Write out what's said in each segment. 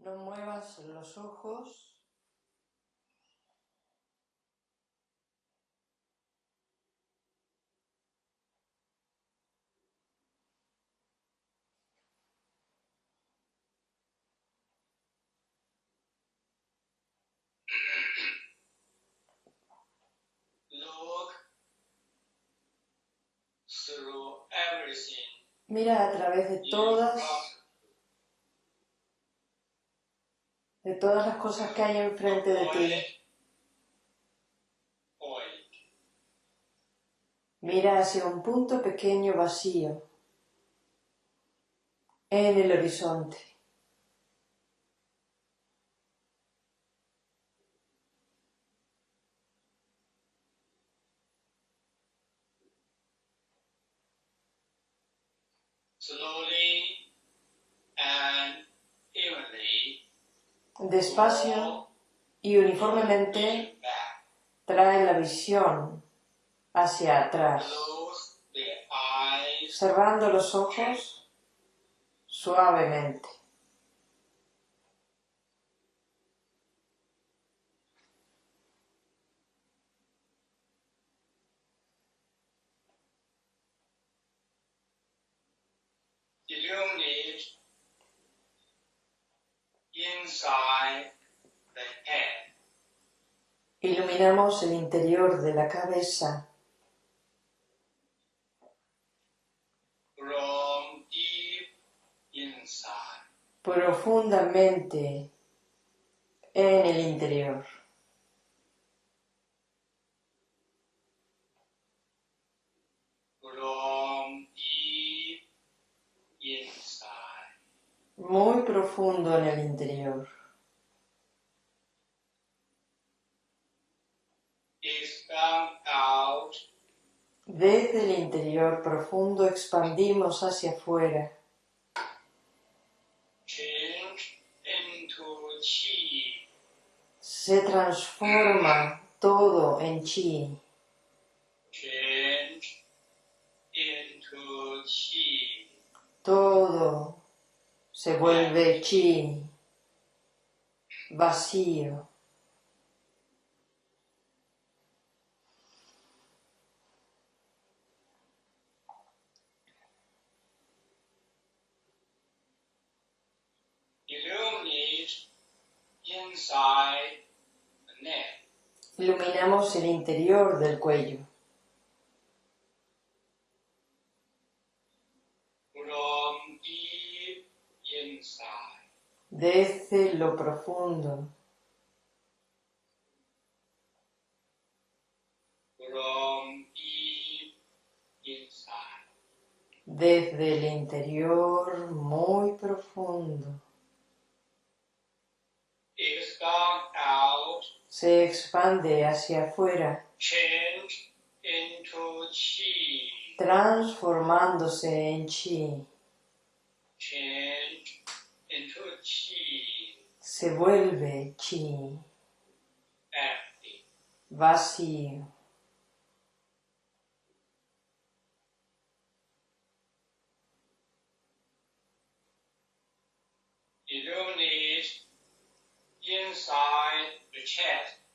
No muevas los ojos. Mira a través de todas, front de todas las cosas que hay enfrente de ti. Mira hacia un punto pequeño vacío en el horizonte. Despacio y uniformemente trae la visión hacia atrás, cerrando los ojos suavemente. Illuminate inside the head. Iluminamos el interior de la cabeza. Profundamente en el interior. From deep inside. Muy profundo en el interior. Desde el interior profundo expandimos hacia afuera, se transforma todo en chi, Change into chi. todo se vuelve chi, vacío. Iluminamos el interior del cuello, From deep inside. Desde lo profundo, desde el interior muy profundo. Se expande hacia afuera, transformándose en chi. Se vuelve chi, vacío.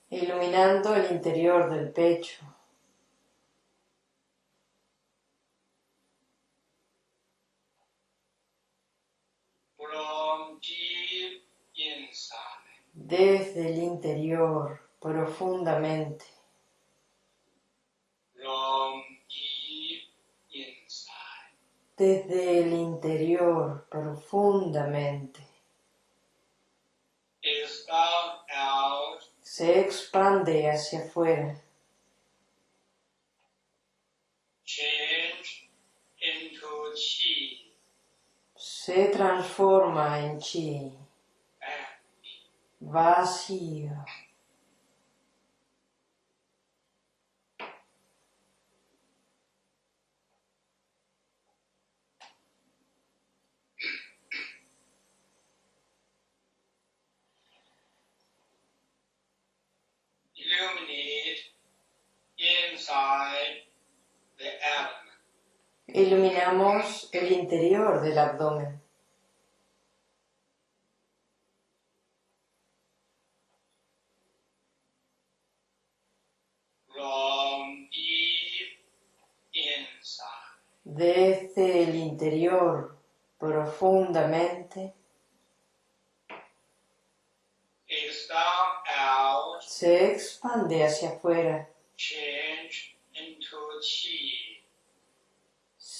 Iluminando el interior del pecho, From deep inside. Desde el interior profundamente, desde el interior profundamente. Se expande hacia afuera, se transforma en chi, Empty. Iluminamos el interior del abdomen. Desde el interior profundamente. Se expande hacia afuera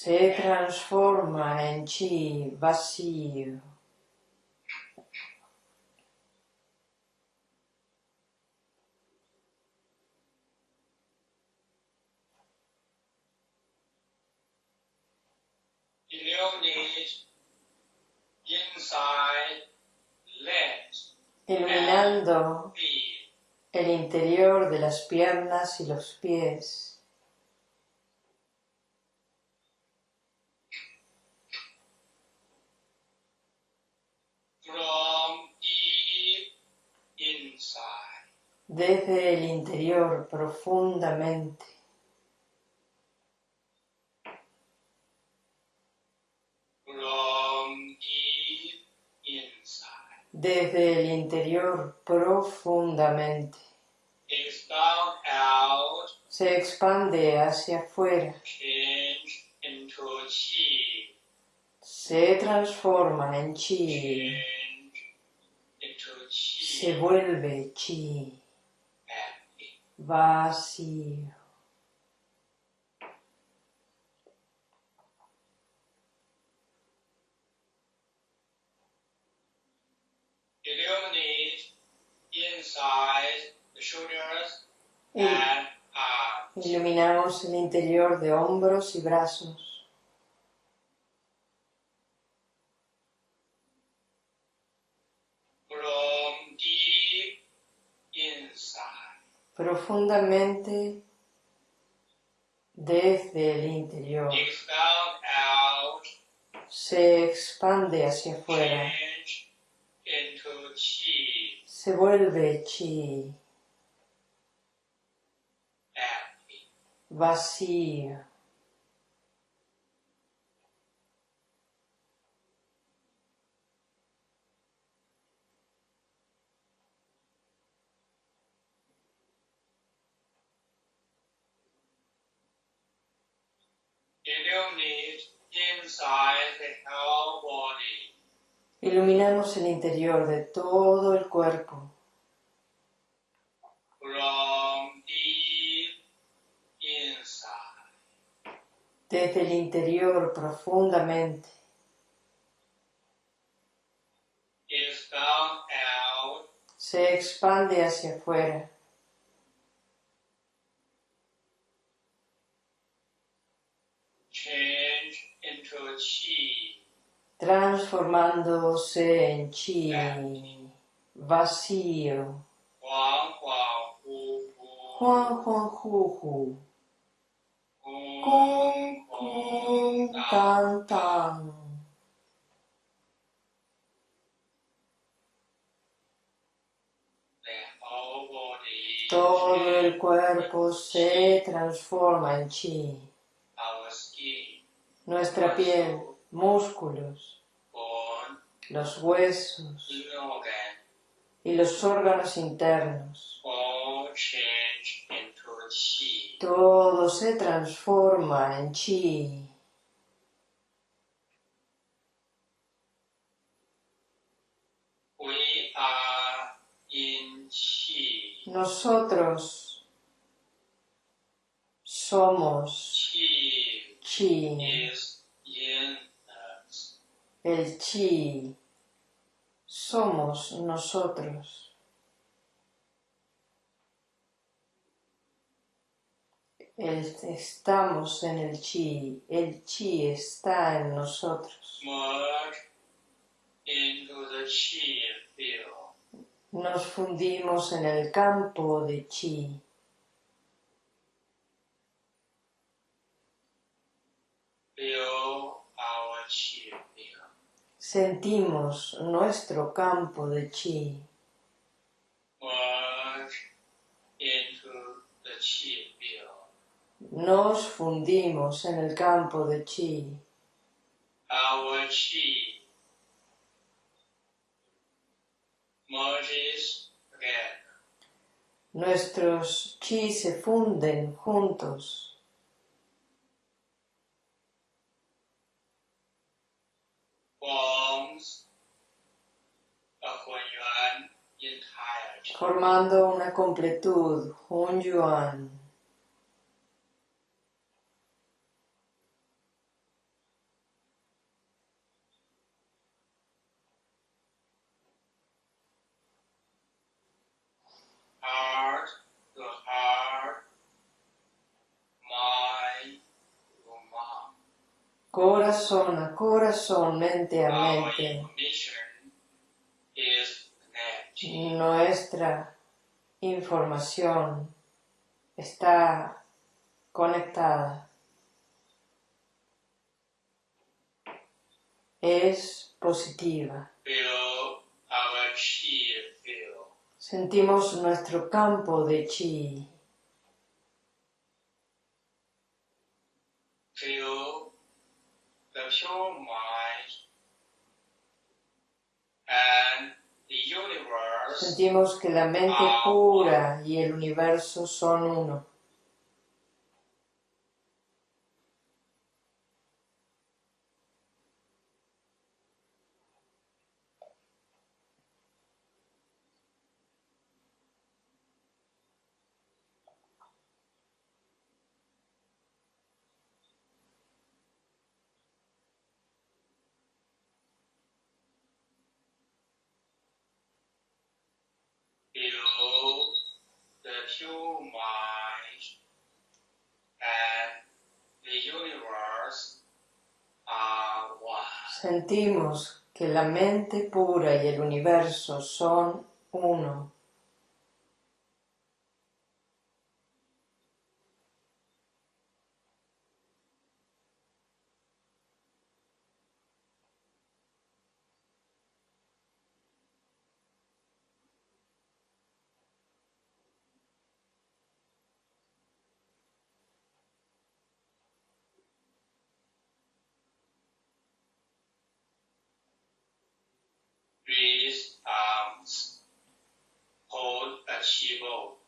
se transforma en chi vacío. Iluminando el interior de las piernas y los pies, from deep inside. Desde el interior profundamente, desde el interior profundamente, se expande hacia afuera, se transforma en chi. Se vuelve chi, vacío. Iluminamos el interior de hombros y brazos. From deep inside. profundamente desde el interior. Expand out, Se expande hacia afuera, into chi. se vuelve chi, Empty. vacío. Illuminate inside the whole body. Iluminamos el interior de todo el cuerpo, desde el interior profundamente. Se expande hacia afuera, change into chi. Transformándose en chi, vacío. Juan Juan Juju, Kung Tang. Tan Tan. Todo el cuerpo se transforma en chi. Nuestra piel, músculos, los huesos y los órganos internos. Todo se transforma en chi. Nosotros somos Chi us. El chi somos nosotros. El, estamos en el chi, el chi está en nosotros. Nos fundimos en el campo de chi. Feel our chi field. Sentimos nuestro campo de chi. Merge into the chi field. Nos fundimos en el campo de chi. Our chi merges together. Nuestros chi se funden juntos. forms a Hunyuan entire chi. Formando una completud, un yuan. Heart to heart, mind. Corazón a corazón, mente a mente. Nuestra información está conectada. Es positiva. Sentimos nuestro campo de chi. Feel the pure mind and the universe Sentimos que la mente pura y el universo son uno. feel Sentimos que la mente pura y el universo son uno. Arms, hold a chi ball.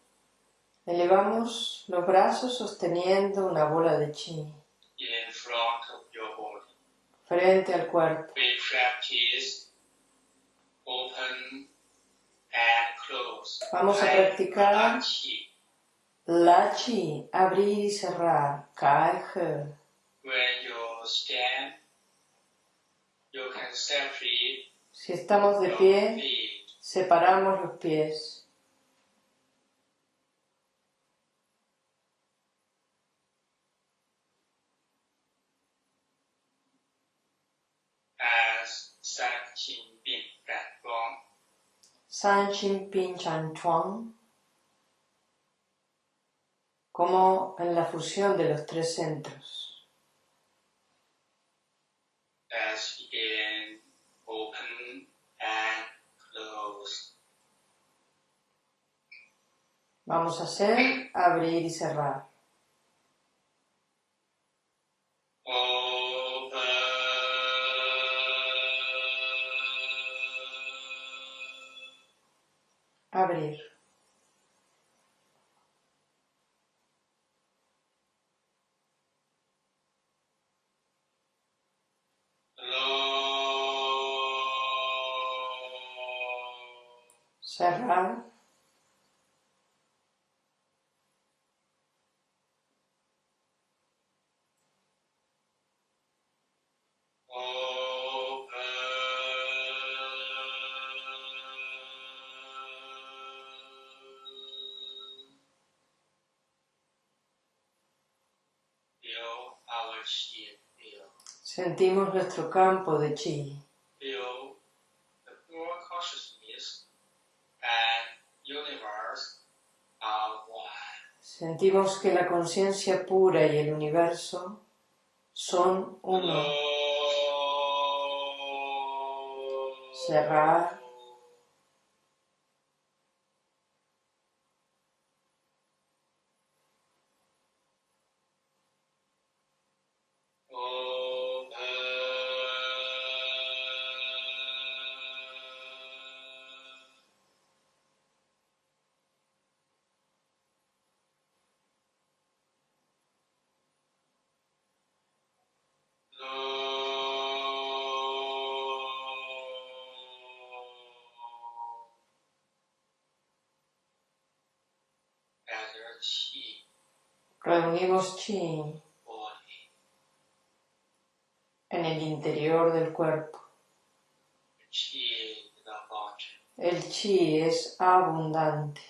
Elevamos los brazos sosteniendo una bola de chi in front of your body. frente al cuerpo. We practice open and close. Vamos a practicar la chi, abrir y cerrar, kai he. When you stand, you can separate Si estamos de pie. Separamos los pies. as San Chin Pin Chan Chuang, como en la fusión de los tres centros. Open and Vamos a hacer abrir y cerrar. Abrir. Sentimos nuestro campo de chi. Sentimos que la conciencia pura y el universo son uno. Cerrar. Reunimos chi en el interior del cuerpo. El chi es abundante.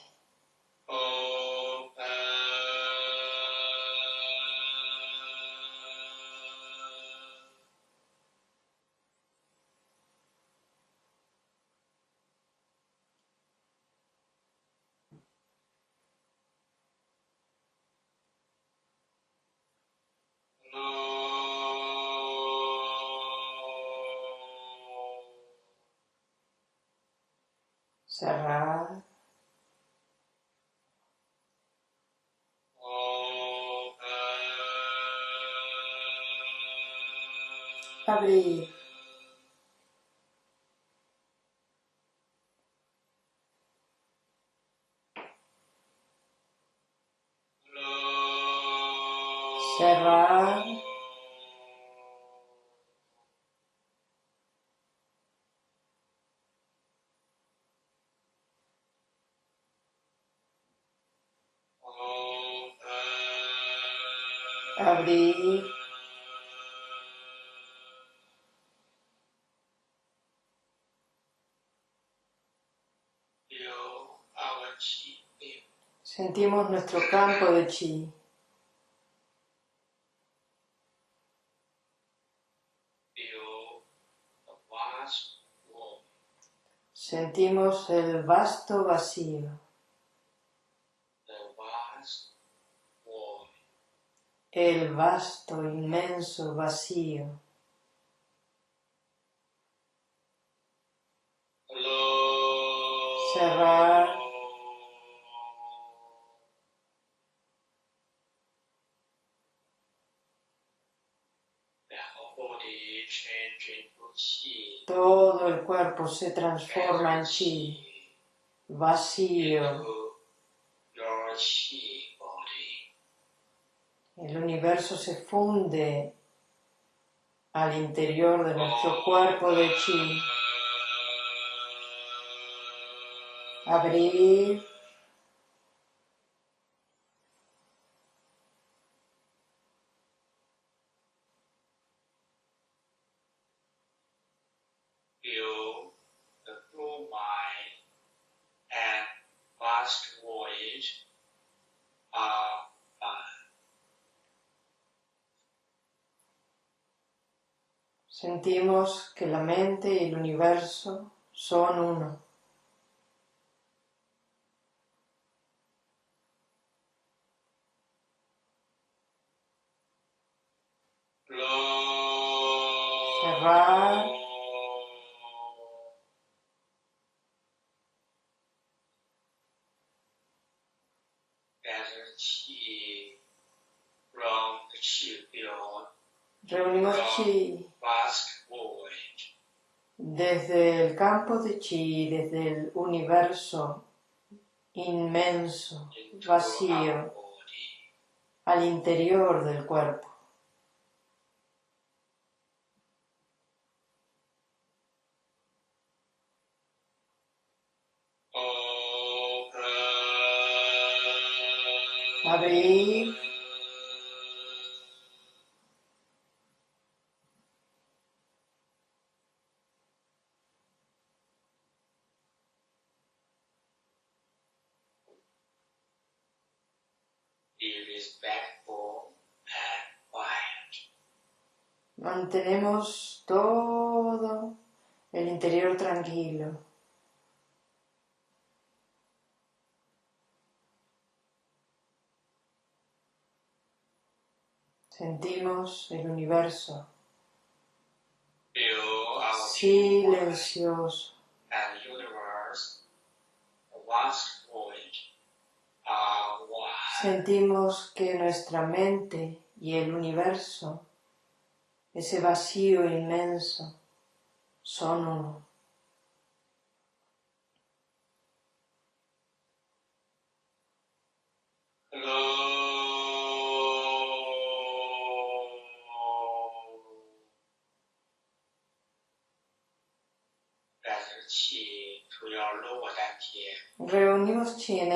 Sentimos nuestro campo de chi. Sentimos el vasto vacío. El vasto, inmenso vacío. Cerrar. Todo el cuerpo se transforma en chi. Vacío. El universo se funde al interior de nuestro cuerpo de chi. Abrir. Feel the blue mind and vast voyage are one. Sentimos que la mente y el universo son uno. Cerrar. Reunimos desde el campo de chi, desde el universo inmenso, vacío, al interior del cuerpo. Mantenemos todo el interior tranquilo. Sentimos el universo silencioso. one. Sentimos que nuestra mente y el universo, ese vacío inmenso, son uno. Hello. Gather qi to your lower dantian. Reunimos chi en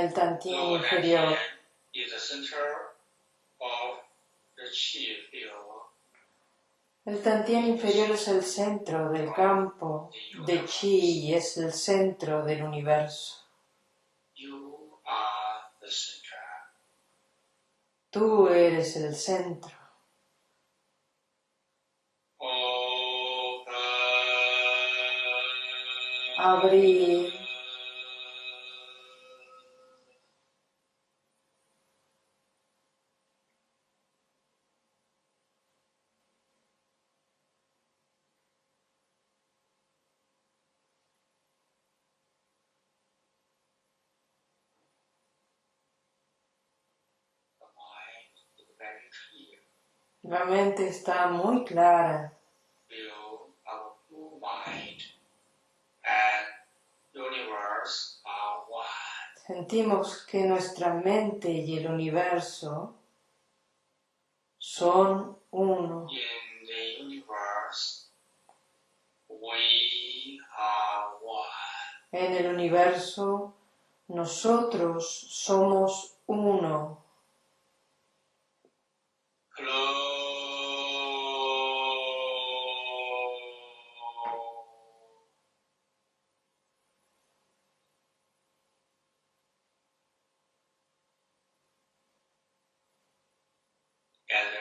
el tantien Lower inferior. dantian inferior es el centro del campo de chi y es el centro del universo. Tú eres el centro. Abrir. La mente está muy clara. Sentimos que nuestra mente y el universo son uno. En el universo nosotros somos uno.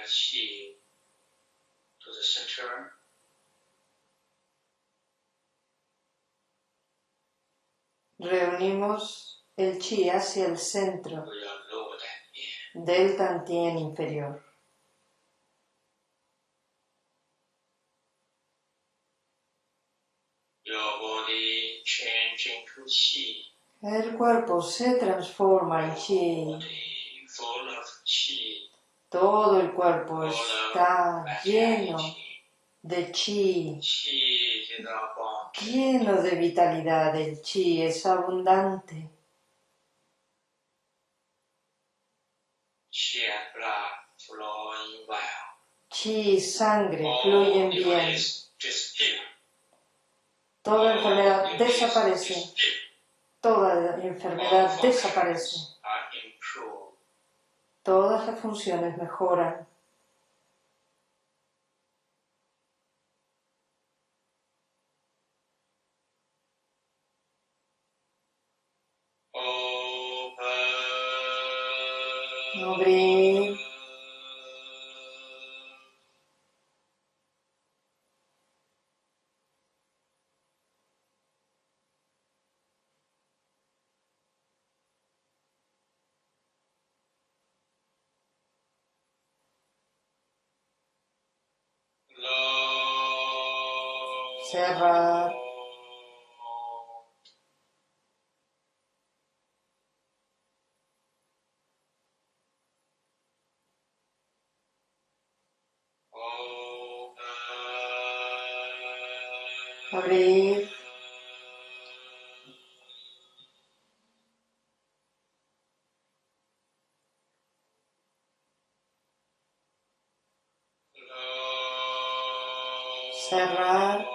Gather chi to the center. Reunimos el chi hacia el centro in. del Tantien inferior. El cuerpo se transforma en chi. Body full of chi. Todo el cuerpo está lleno de chi, lleno de vitalidad. El chi es abundante. Chi sangre All fluyen bien. Toda enfermedad disease desaparece. Toda enfermedad desaparece. Todas las funciones mejoran. Cerrar. Abrir. Cerrar.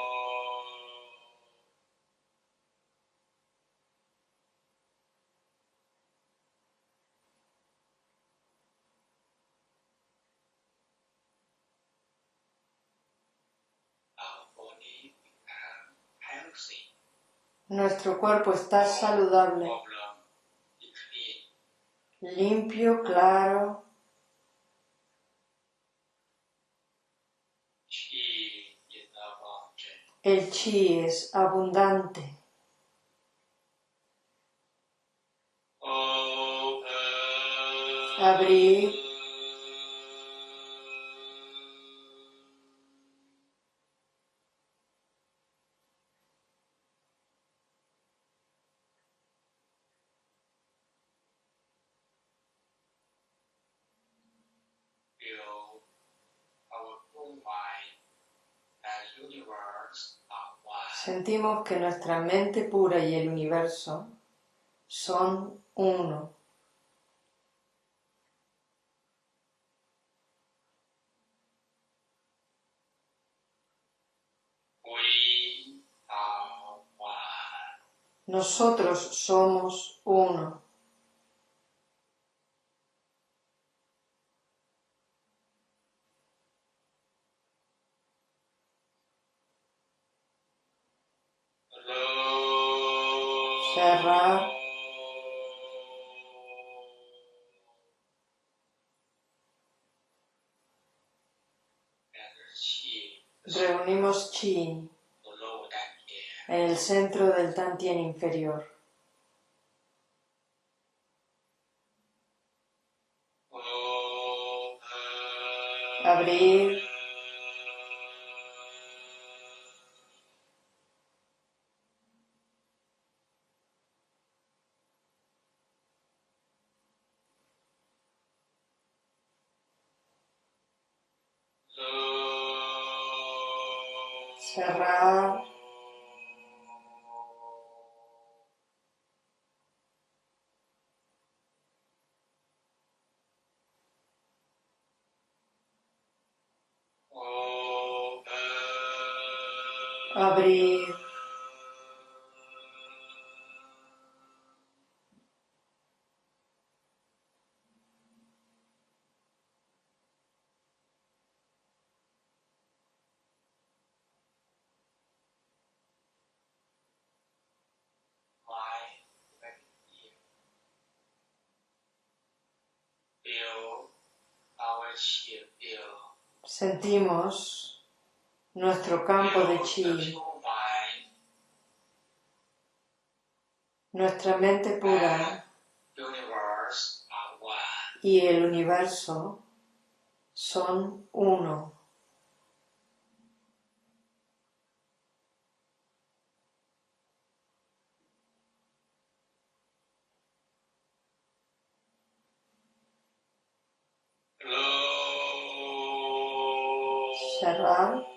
Our body become healthy. Nuestro cuerpo está saludable, limpio, claro. El chi es abundante. Abrir. Sentimos que nuestra mente pura y el universo son uno. Nosotros somos uno. Reunimos chi en el centro del Tantien inferior. Abrir. Cerrar. Sentimos nuestro campo de chi, nuestra mente pura y el universo son uno. Abrir.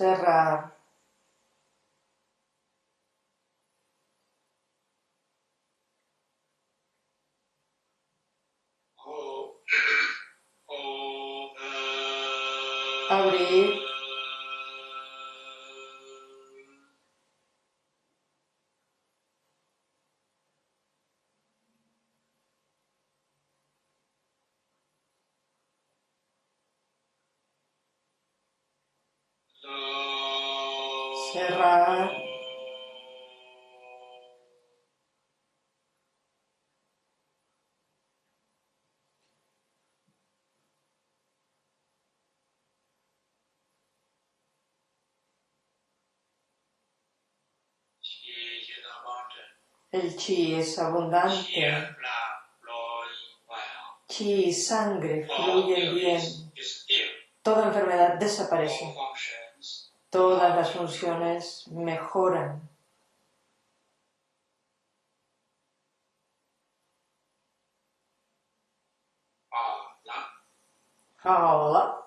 Cerrar. Abrir. El chi es abundante. Chi y sangre fluyen bien. Toda enfermedad desaparece. Todas las funciones mejoran. Jaola.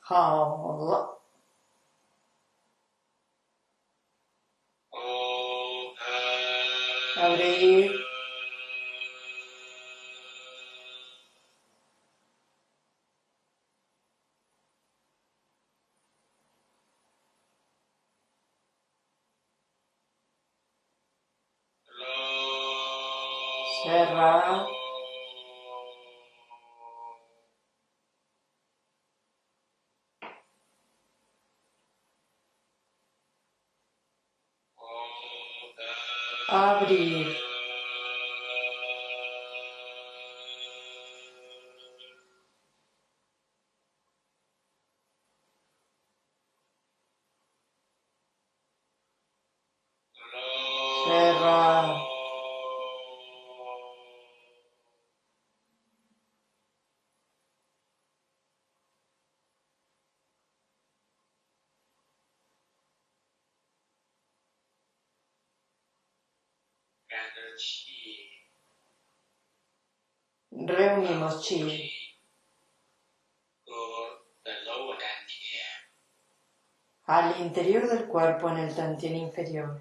Jaola. Abrir. Cerrar. Abrir. Reuniamoci al interior del cuerpo en el tantien inferior.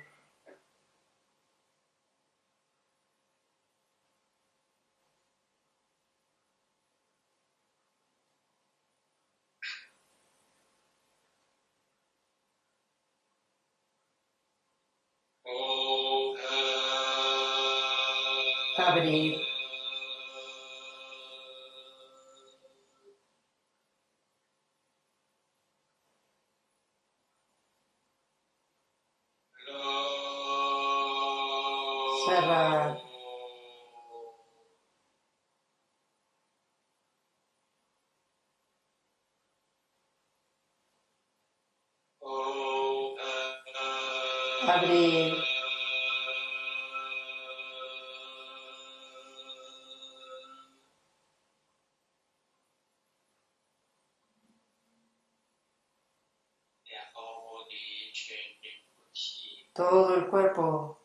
Todo el cuerpo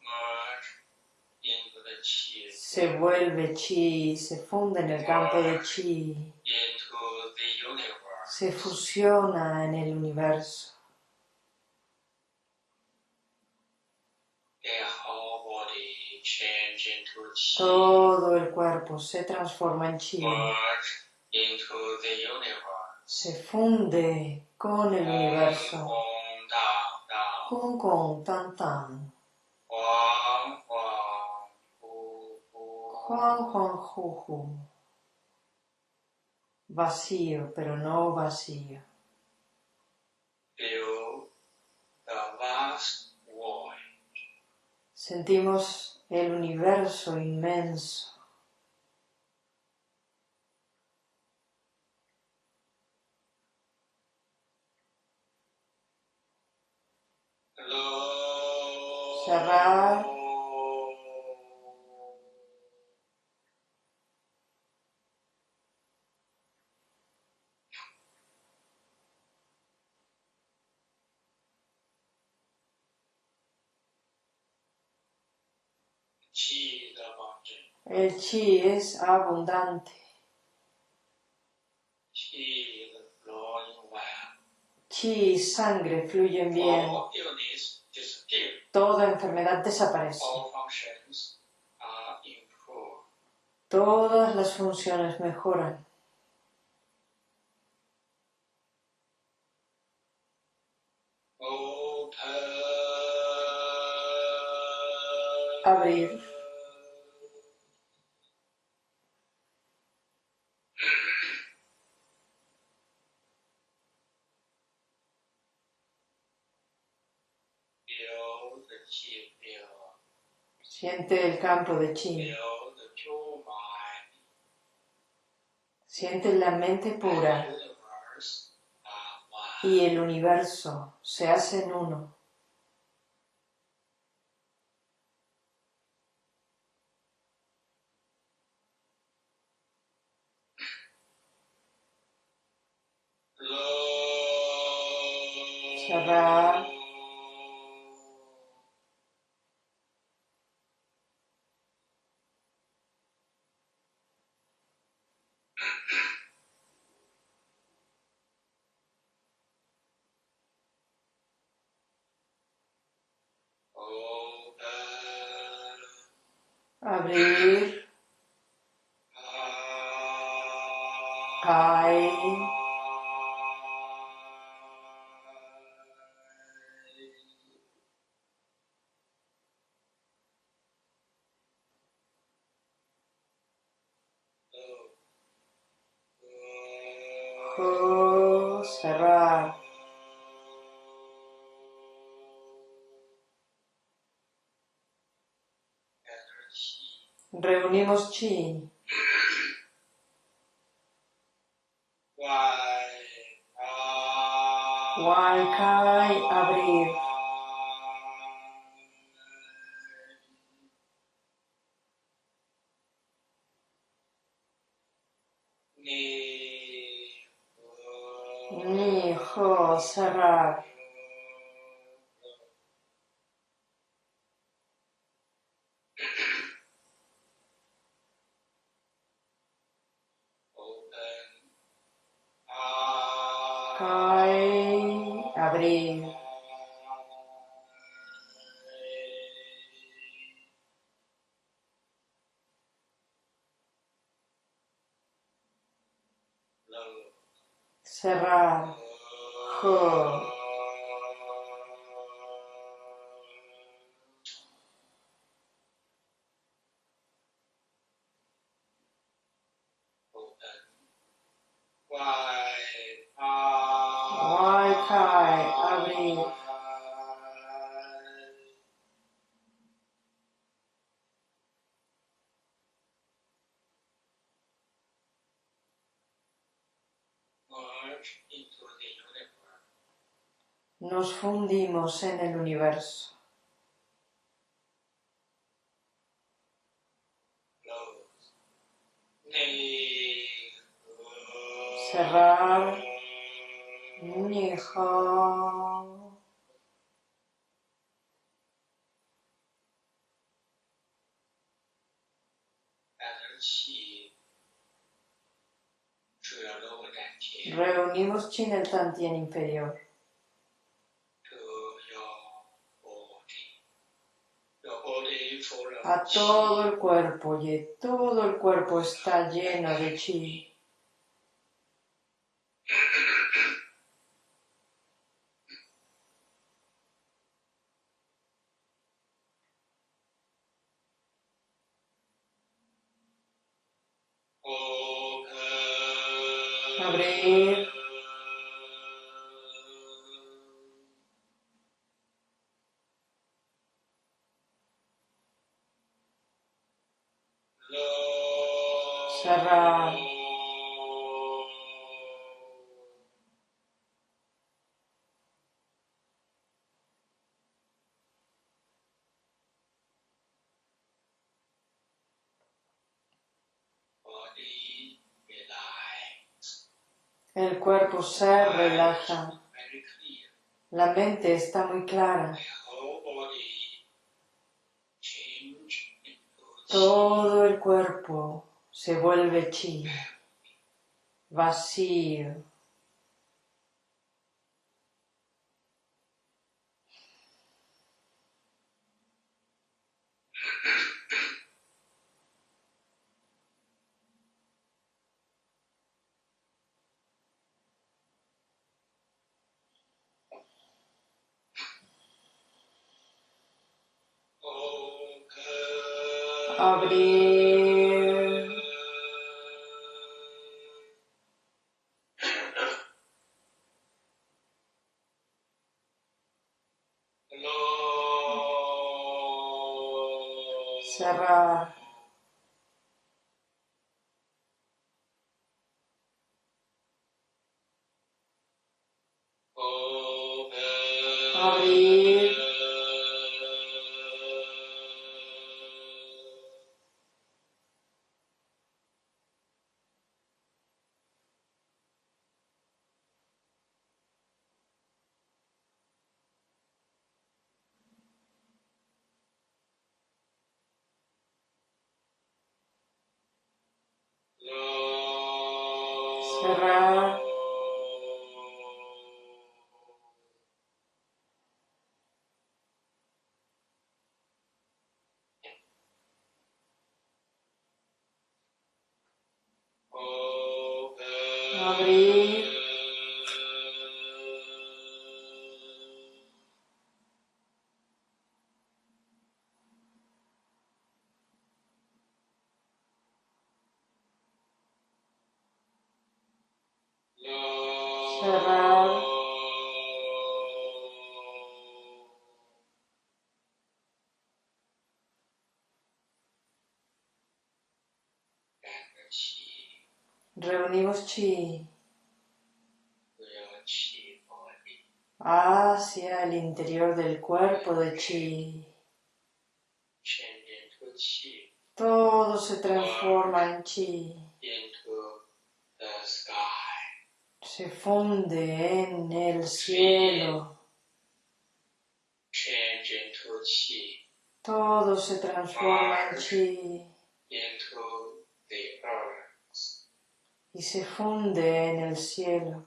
se vuelve chi, se funde en el campo de chi, se fusiona en el universo. Todo el cuerpo se transforma en chi, se funde con el universo. Kung kung tan tan. Juan Juan Juju. Vacío, pero no vacío. Sentimos el universo inmenso. Cerrar. El chi es abundante. Chi y sangre fluyen bien. Toda enfermedad desaparece. Todas las funciones mejoran. Abrir. Siente el campo de chi. Siente la mente pura y el universo se hacen uno. Cerrar. Reunimos chi. Wai Kai, abrir. a cerrar. Cae, abrir. cerrar. 그 nos fundimos en el universo. Cerrar. Nijo. Reunimos Chin el Tantien inferior to your body. Your body full of a todo el cuerpo y todo el cuerpo está lleno de chi. Cuerpo se relaja. La mente está muy clara. Todo el cuerpo se vuelve chi. Vacío. Cerrar. Reunimos chi. Hacia el interior del cuerpo de chi. Todo se transforma en chi. Se funde en el cielo. Todo se transforma en chi y se funde en el cielo.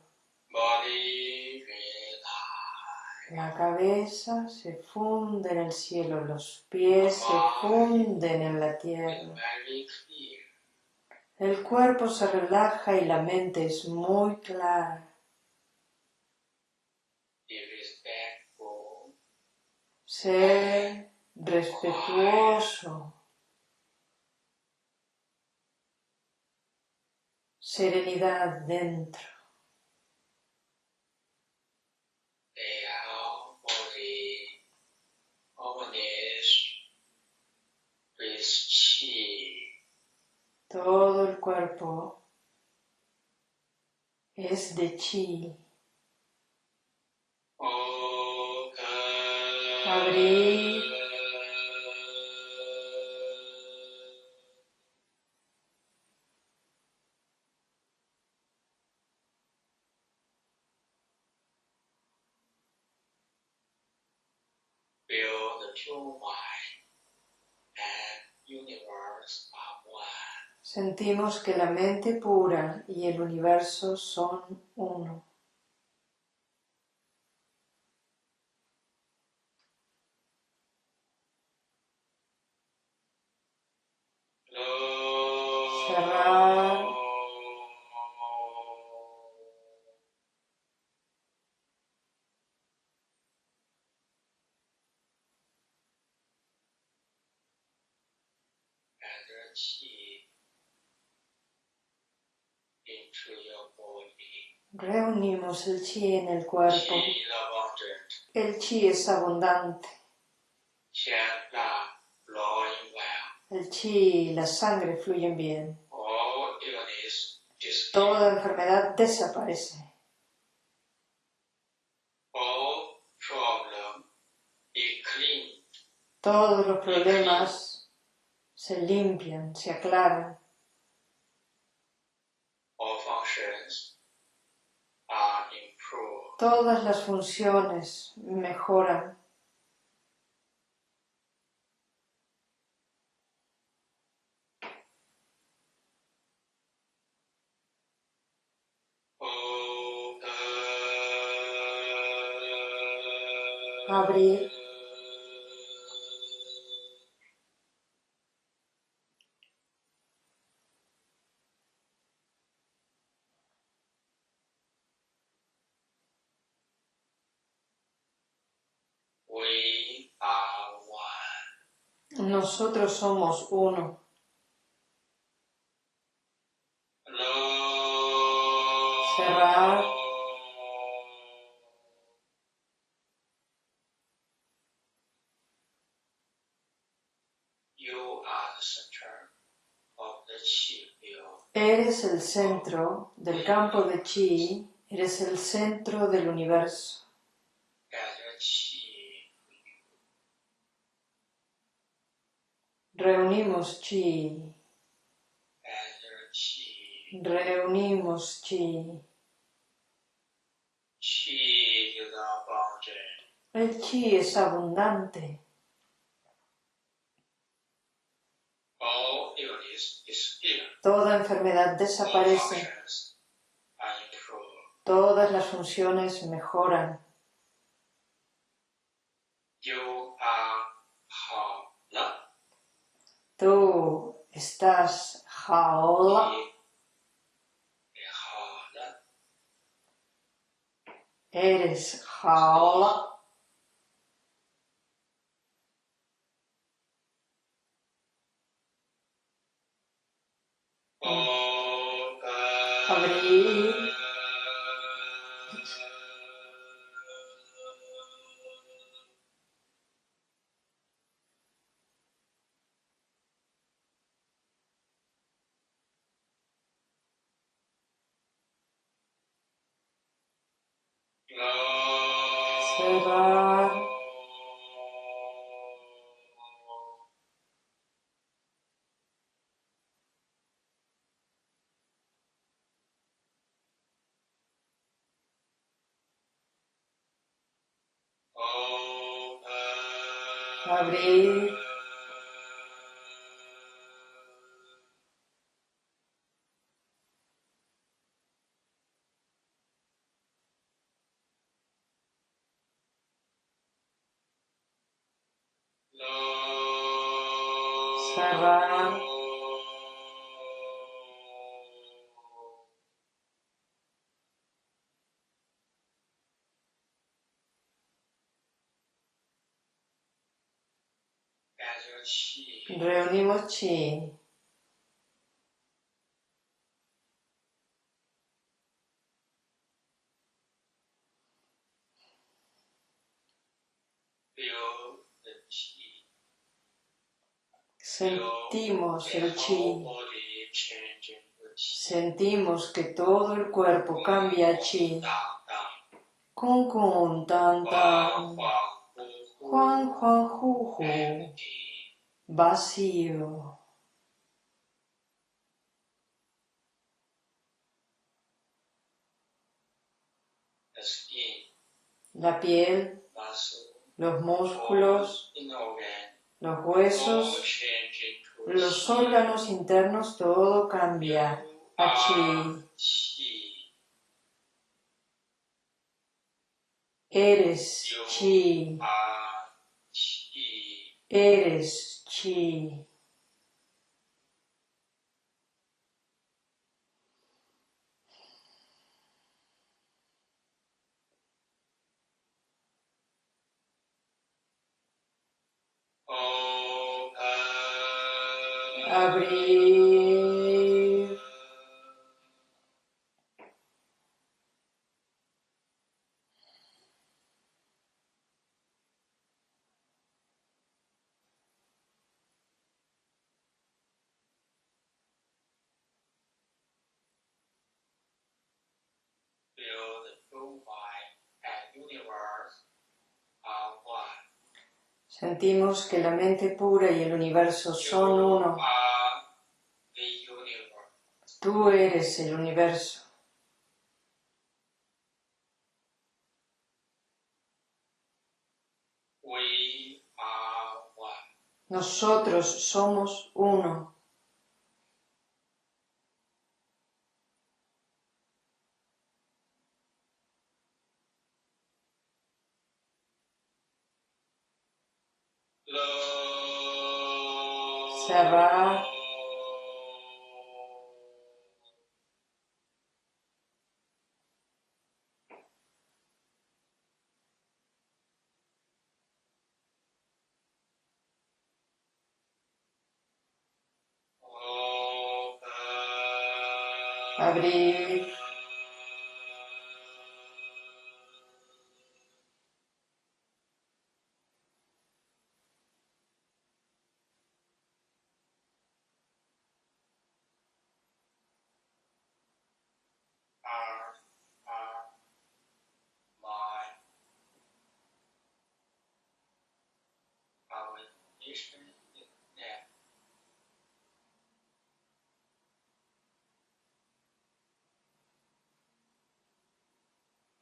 La cabeza se funde en el cielo, los pies se funden en la tierra. El cuerpo se relaja y la mente es muy clara. Sé respetuoso Serenidad dentro. Chi. Todo el cuerpo es de chi. Abrir. Sentimos que la mente pura y el universo son uno. Reunimos el chi en el cuerpo. El chi es abundante. El chi y la sangre fluyen bien. Toda enfermedad desaparece. Todos los problemas se limpian, se aclaran. Todas las funciones mejoran. Abrir. We are one. Nosotros somos uno. Cerrar. Eres el centro del campo de chi, eres el centro del universo. Gather chi Reunimos chi, reunimos chi. El chi es abundante. Toda enfermedad desaparece. Todas las funciones mejoran. Hala. Tú estás jaola, eres jaola. Nirvana. Riunimoci sentimos el chi, sentimos que todo el cuerpo cambia chi. con kun tan tan, juan juan ju vacío. La piel, los músculos, los huesos, los órganos internos, todo cambia a chi. chi, Eres chi, eres chi. Abrir. Sentimos que la mente pura y el universo son uno. Tú eres el universo. Nosotros somos uno.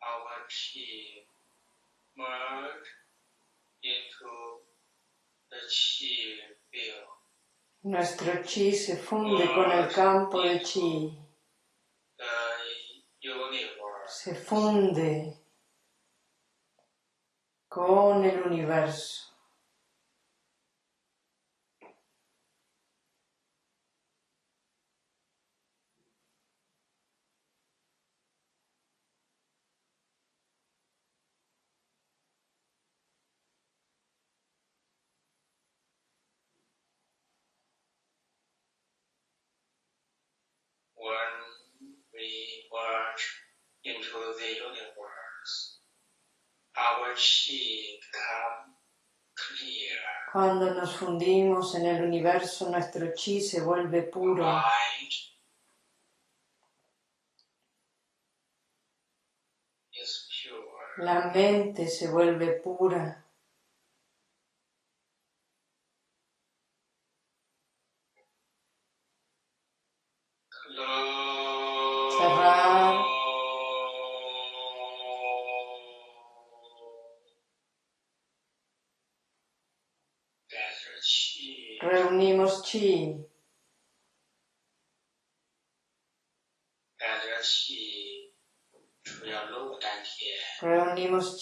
Our chi merge into the chi field. Nuestro chi se funde con el campo de chi. Se funde con el universo. When we merge into the universe, our chi become clear. Cuando nos fundimos en el universo, nuestro chi se vuelve puro. Mind is pure. La mente se vuelve pura.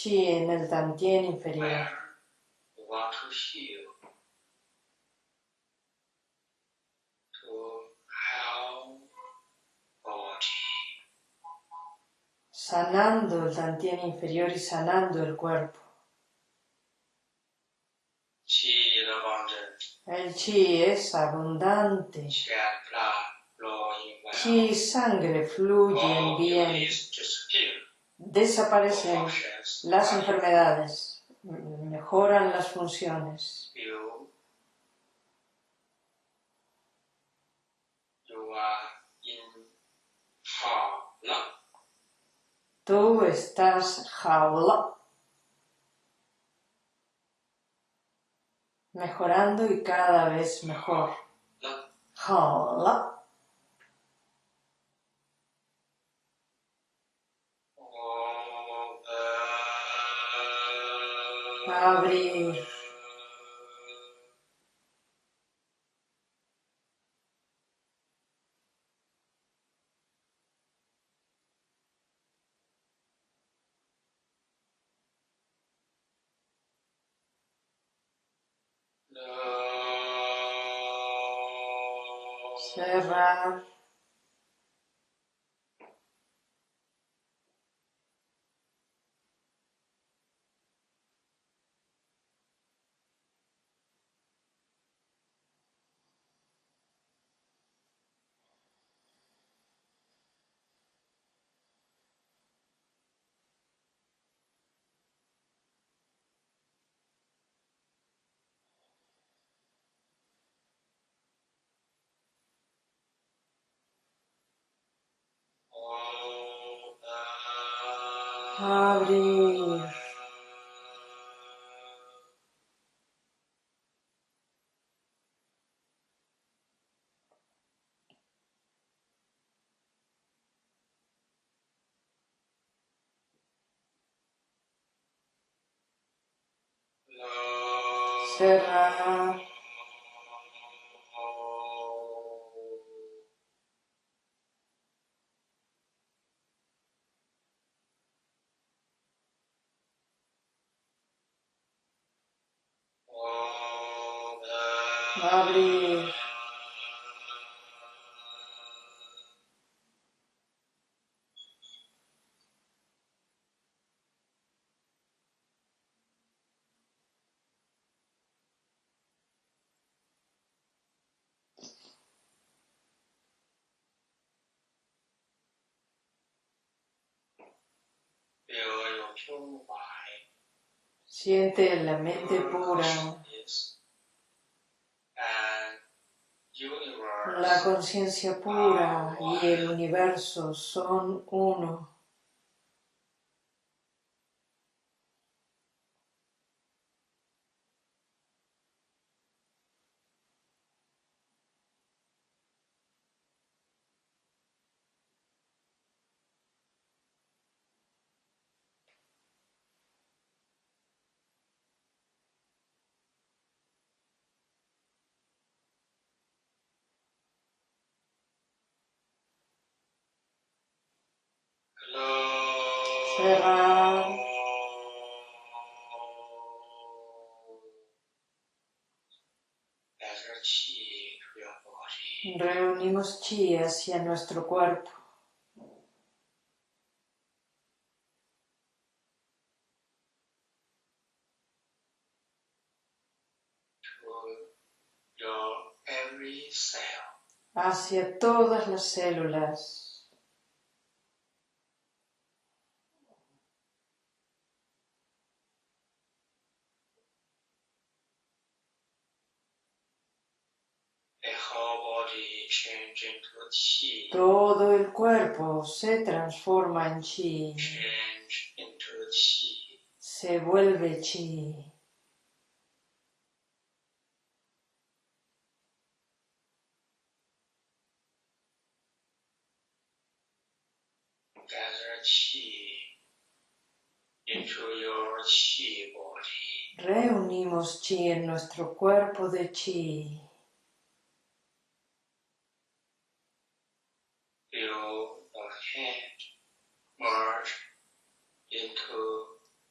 chi en el Dantien inferior. Sanando el Dantien inferior y sanando el cuerpo. El chi es abundante. Chi sangre fluye en oh, bien desaparecen las enfermedades, mejoran las funciones. Tú estás jaula, mejorando y cada vez mejor. Jaula. 呃 Abrir. Cerrar. Abrir. Cerrar. Abrir. Siente la mente pura. La conciencia pura y el universo son uno. Reunimos chi hacia nuestro cuerpo. Hacia todas las células. The whole body change into qi, Todo el cuerpo se transforma en chi, se vuelve chi. Reunimos chi en nuestro cuerpo de chi. Feel the hand merge into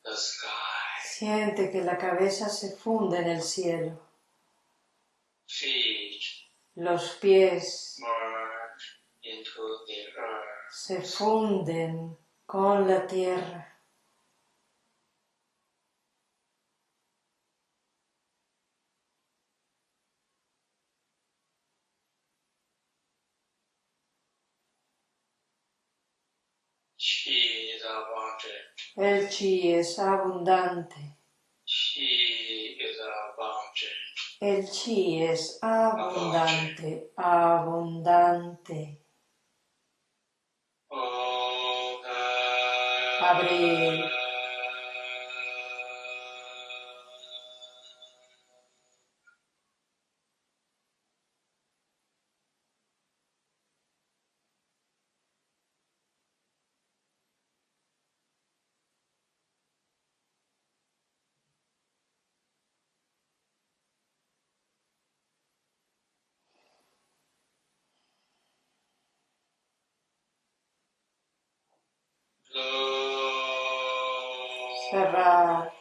the sky. Siente que la cabeza se funde en el cielo. Feet Los pies merge into the earth. se funden con la tierra. is abundant. El chi es abundante. Chi is abundant. El chi es abundante, abundante. Abrir. Cerrar.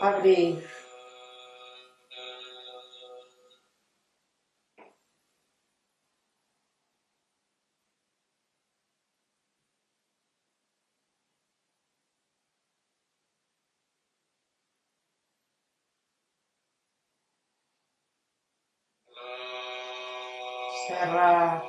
Abrir. Cerrar.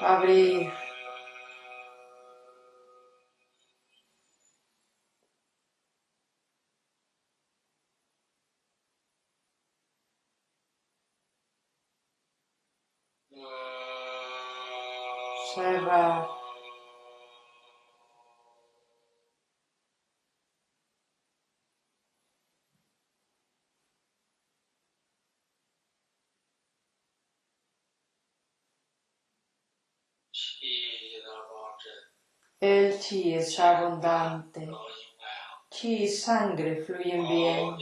Abrir. El chi es abundante. Chi y sangre fluyen bien.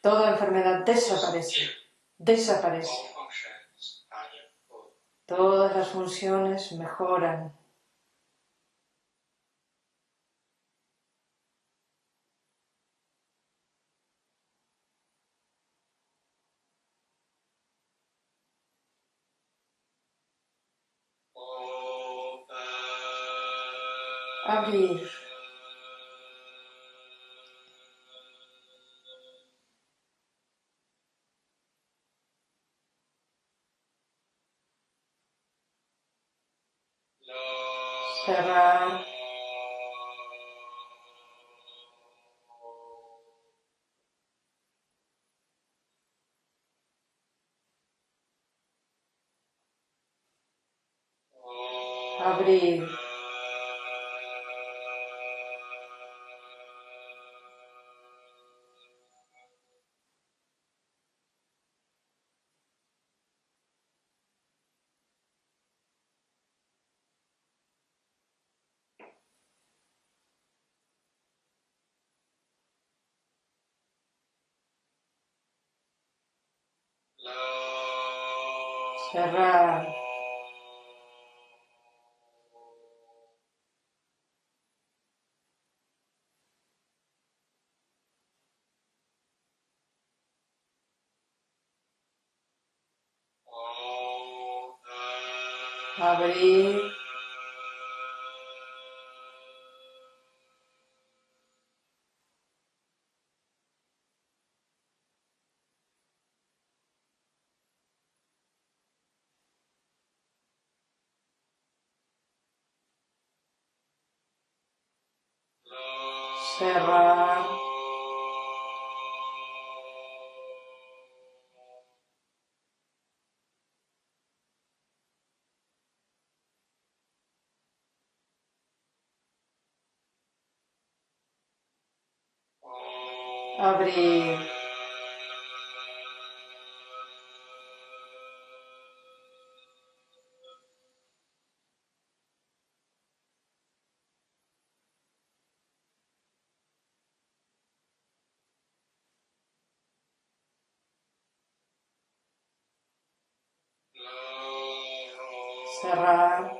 Toda enfermedad desaparece. Desaparece. Todas las funciones mejoran. Abrir. Cerrar. Abrir. Cerrar. Cerrar. cerrar.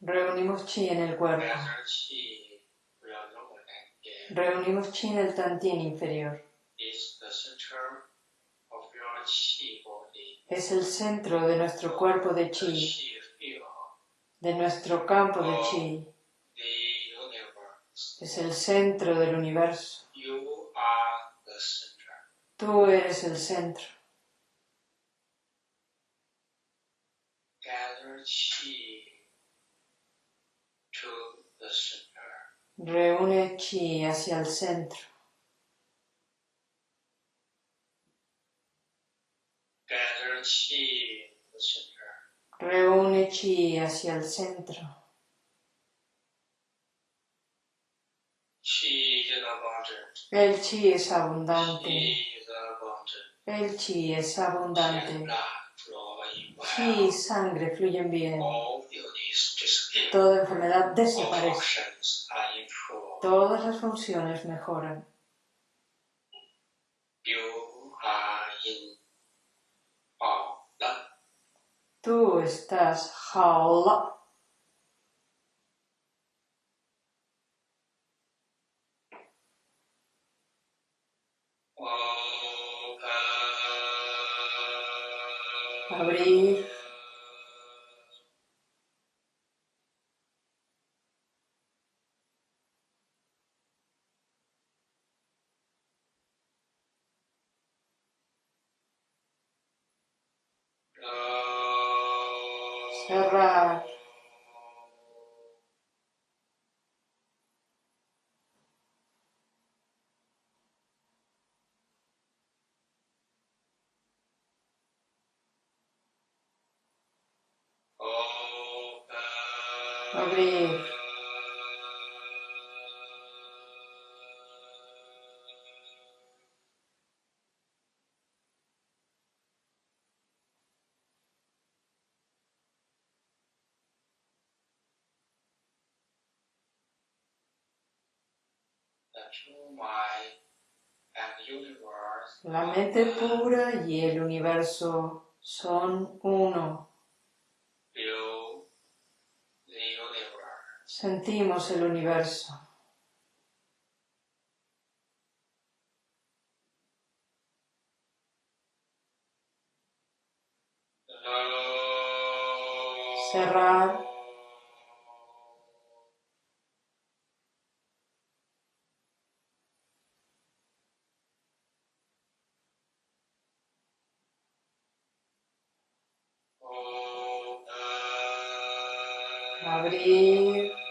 Reunimos chi en el cuerpo. Reunimos chi en el tantien inferior. Es el centro de nuestro cuerpo de chi, de nuestro campo de chi. Es el centro del universo. Tú eres el centro. Reúne chi hacia el centro. Reúne chi hacia el centro. Chi is abundant. El chi es abundante. Abundant. El chi es abundante. Chi y well. sangre fluyen bien. Toda enfermedad desaparece. Todas las funciones mejoran. Tú estás jaola. Abrir. La mente pura y el universo son uno. Sentimos el universo. Cerrar. Abrir.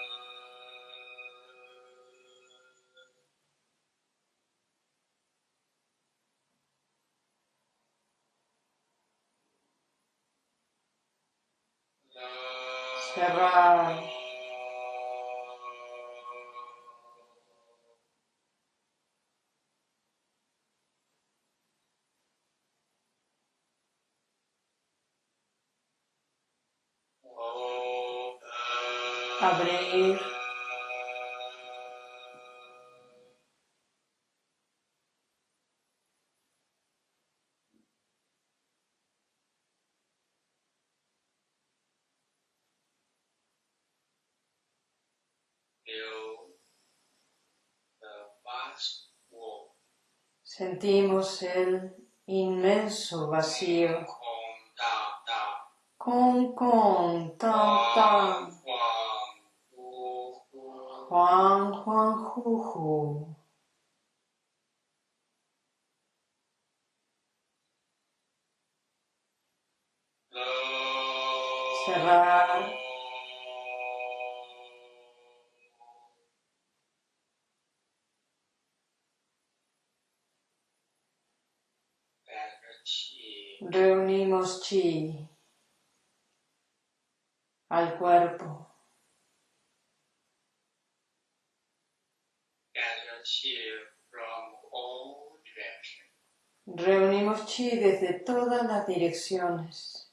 Sentimos el inmenso vacío. Con, con, tan, tan. Juan, Juan, Juju. Cerrar. Reunimos chi al cuerpo. Reunimos chi desde todas las direcciones.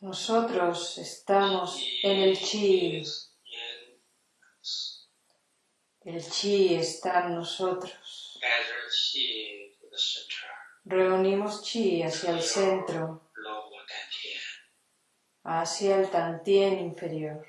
Nosotros estamos en el chi. El chi está en nosotros. Reunimos chi hacia el centro, hacia el tantien inferior.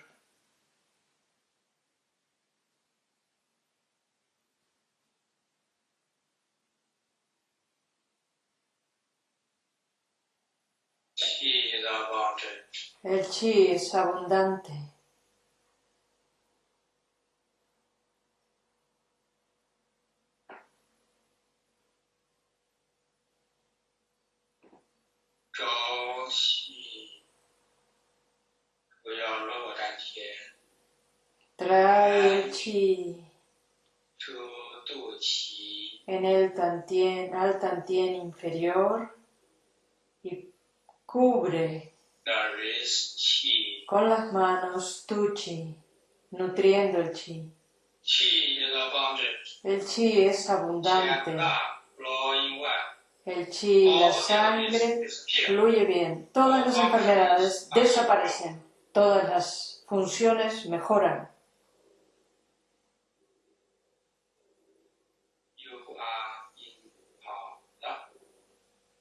Chi is abundant. El chi es abundante. Trae el chi en el tantien, al tantien inferior y cubre. Con las manos tu chi, nutriendo el chi. El chi es abundante. El chi, la sangre fluye bien. Todas las enfermedades desaparecen. Todas las funciones mejoran. In power.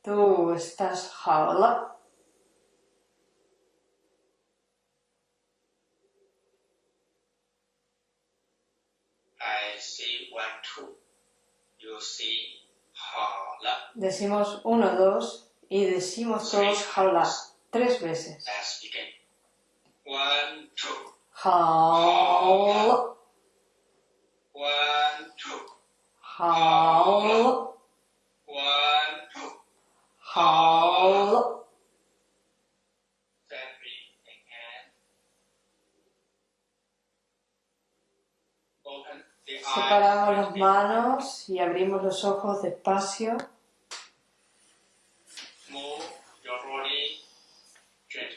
Tú estás jaula. Decimos uno, dos y decimos todos jaula tres veces. Let's begin. One, Separamos las manos y abrimos los ojos despacio.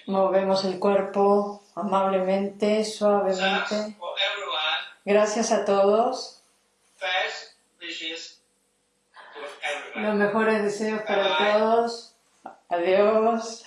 Movemos el cuerpo amablemente, suavemente. Gracias a todos. Los mejores deseos para todos. Adiós.